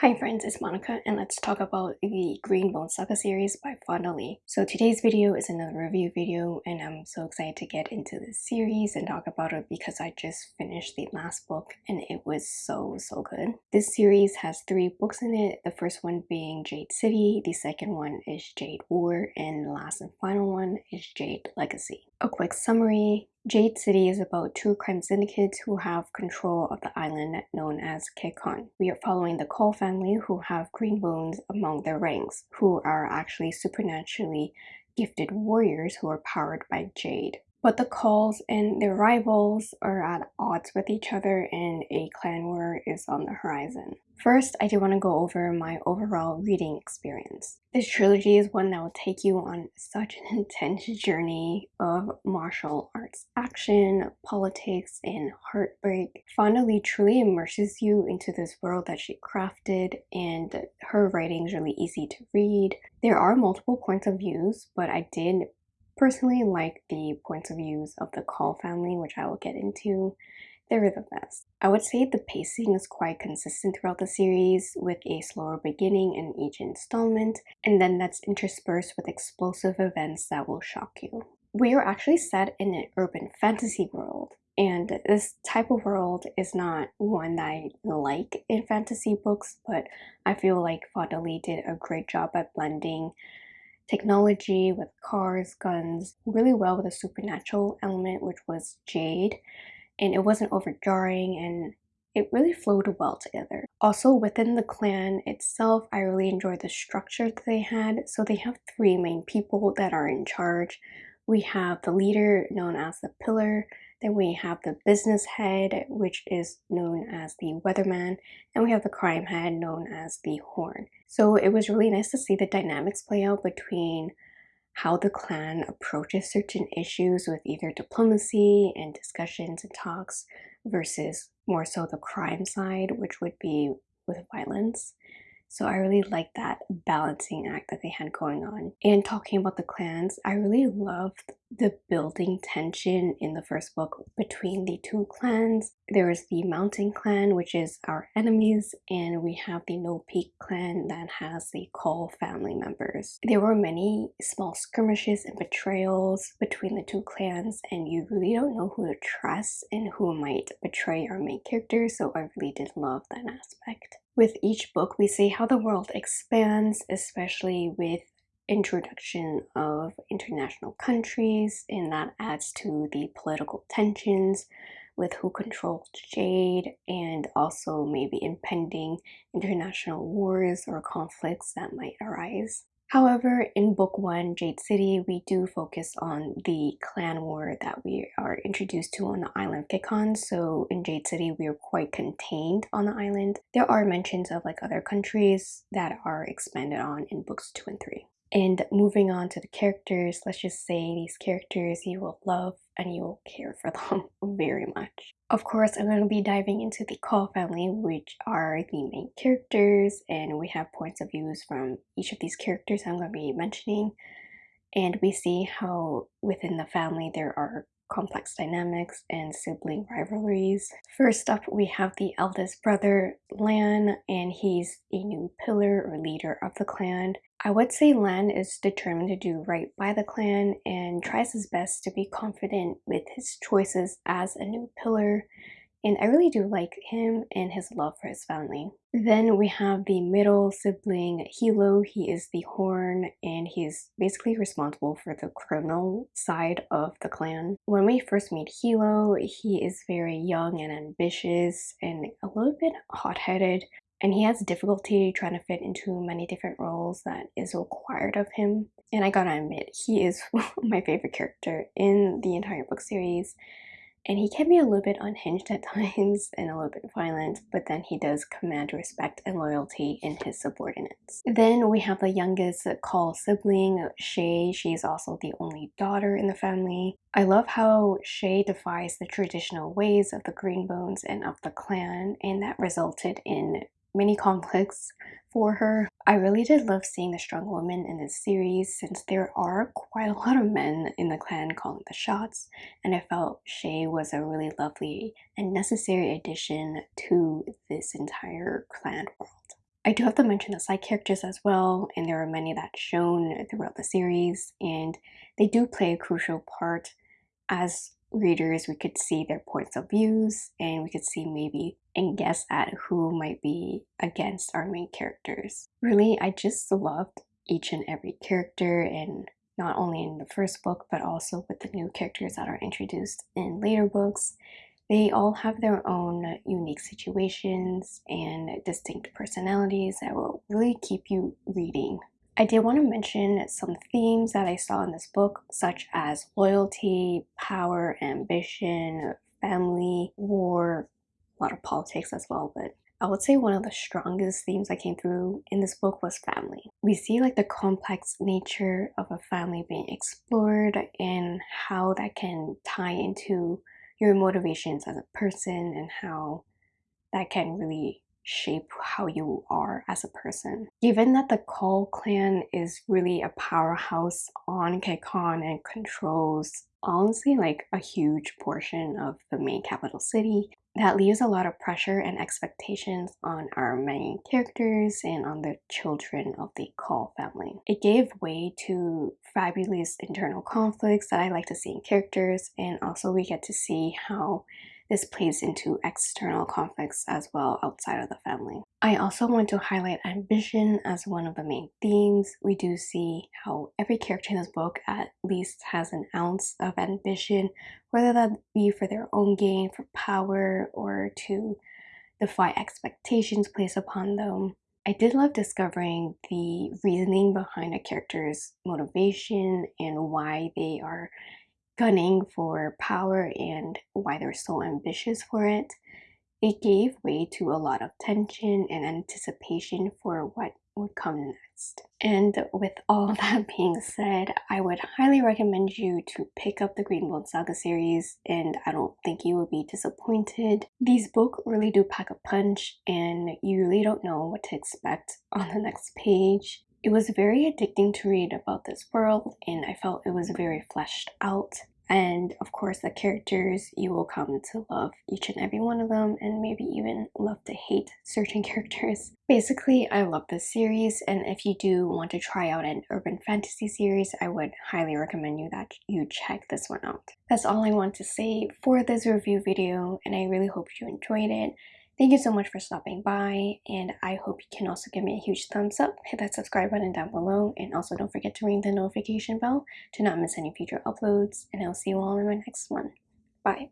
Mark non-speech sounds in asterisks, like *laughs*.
Hi friends, it's Monica and let's talk about the Green Bone Saga series by Fonda Lee. So today's video is another review video and I'm so excited to get into this series and talk about it because I just finished the last book and it was so so good. This series has three books in it, the first one being Jade City, the second one is Jade War, and the last and final one is Jade Legacy. A quick summary, Jade City is about two crime syndicates who have control of the island known as Kekon. We are following the Kaul family who have green bones among their ranks, who are actually supernaturally gifted warriors who are powered by Jade. But the Kauls and their rivals are at odds with each other and a clan war is on the horizon. First, I do want to go over my overall reading experience. This trilogy is one that will take you on such an *laughs* intense journey of martial arts action, politics, and heartbreak. Fonda truly immerses you into this world that she crafted and her writing is really easy to read. There are multiple points of views, but I did personally like the points of views of the Kaul family, which I will get into. They're the best. I would say the pacing is quite consistent throughout the series, with a slower beginning in each installment, and then that's interspersed with explosive events that will shock you. We are actually set in an urban fantasy world, and this type of world is not one that I like in fantasy books, but I feel like Fonda Lee did a great job at blending technology with cars, guns, really well with a supernatural element, which was Jade. And it wasn't overjarring and it really flowed well together. Also within the clan itself, I really enjoyed the structure that they had. So they have three main people that are in charge. We have the leader known as the pillar, then we have the business head, which is known as the weatherman, and we have the crime head known as the horn. So it was really nice to see the dynamics play out between how the clan approaches certain issues with either diplomacy and discussions and talks versus more so the crime side, which would be with violence. So I really like that balancing act that they had going on. And talking about the clans, I really loved the building tension in the first book between the two clans. There is the Mountain Clan, which is our enemies, and we have the No Peak Clan that has the Kaul family members. There were many small skirmishes and betrayals between the two clans, and you really don't know who to trust and who might betray our main characters, so I really did love that aspect. With each book, we see how the world expands, especially with introduction of international countries, and that adds to the political tensions with who controls Jade and also maybe impending international wars or conflicts that might arise. However, in book one, Jade City, we do focus on the clan war that we are introduced to on the island of Kekon. So in Jade City, we are quite contained on the island. There are mentions of like other countries that are expanded on in books two and three. And moving on to the characters, let's just say these characters you will love and you will care for them *laughs* very much. Of course, I'm going to be diving into the Kaul family, which are the main characters, and we have points of views from each of these characters I'm going to be mentioning. And we see how within the family there are complex dynamics and sibling rivalries. First up, we have the eldest brother, Lan, and he's a new pillar or leader of the clan. I would say Lan is determined to do right by the clan and tries his best to be confident with his choices as a new pillar and I really do like him and his love for his family. Then we have the middle sibling, Hilo. He is the horn and he's basically responsible for the criminal side of the clan. When we first meet Hilo, he is very young and ambitious and a little bit hot-headed and he has difficulty trying to fit into many different roles that is required of him. And I gotta admit, he is *laughs* my favorite character in the entire book series and he can be a little bit unhinged at *laughs* times and a little bit violent, but then he does command respect and loyalty in his subordinates. Then we have the youngest Kaul sibling, Shae. She's also the only daughter in the family. I love how Shae defies the traditional ways of the Greenbones and of the clan, and that resulted in many conflicts for her. I really did love seeing the strong woman in this series since there are quite a lot of men in the clan calling the shots and I felt Shae was a really lovely and necessary addition to this entire clan world. I do have to mention the side characters as well, and there are many that's shown throughout the series, and they do play a crucial part. As readers, we could see their points of views, and we could see maybe and guess at who might be against our main characters. Really, I just loved each and every character, and not only in the first book, but also with the new characters that are introduced in later books. They all have their own unique situations and distinct personalities that will really keep you reading. I did want to mention some themes that I saw in this book, such as loyalty, power, ambition, family, war, a lot of politics as well, but I would say one of the strongest themes that came through in this book was family. We see like the complex nature of a family being explored and how that can tie into your motivations as a person and how that can really shape how you are as a person. Given that the Kaul clan is really a powerhouse on Kekon and controls honestly like a huge portion of the main capital city, that leaves a lot of pressure and expectations on our main characters and on the children of the Kaul family. It gave way to fabulous internal conflicts that I like to see in characters and also we get to see how this plays into external conflicts as well outside of the family. I also want to highlight ambition as one of the main themes. We do see how every character in this book at least has an ounce of ambition, whether that be for their own gain, for power, or to defy expectations placed upon them. I did love discovering the reasoning behind a character's motivation and why they are gunning for power and why they're so ambitious for it, it gave way to a lot of tension and anticipation for what would come next. And with all *laughs* that being said, I would highly recommend you to pick up the Greenbone Saga series and I don't think you will be disappointed. These books really do pack a punch and you really don't know what to expect on the next page. It was very addicting to read about this world and I felt it was very fleshed out. And of course, the characters, you will come to love each and every one of them and maybe even love to hate *laughs* certain characters. Basically, I love this series and if you do want to try out an urban fantasy series, I would highly recommend you that you check this one out. That's all I want to say for this review video and I really hope you enjoyed it. Thank you so much for stopping by and I hope you can also give me a huge thumbs up, hit that subscribe button down below and also don't forget to ring the notification bell to not miss any future uploads and I'll see you all in my next one. Bye!